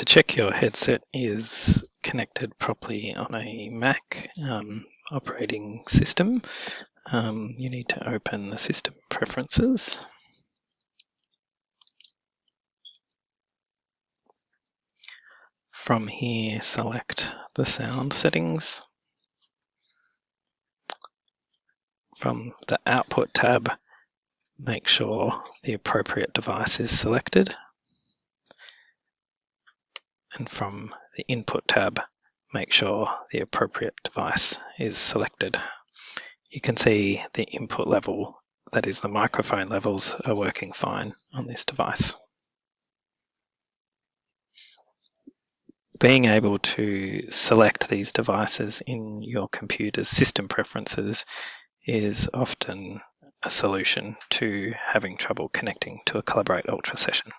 to check your headset is connected properly on a Mac um, operating system, um, you need to open the system preferences. From here, select the sound settings. From the Output tab, make sure the appropriate device is selected. And from the Input tab, make sure the appropriate device is selected. You can see the input level, that is the microphone levels, are working fine on this device. being able to select these devices in your computer's system preferences is often a solution to having trouble connecting to a Collaborate Ultra session.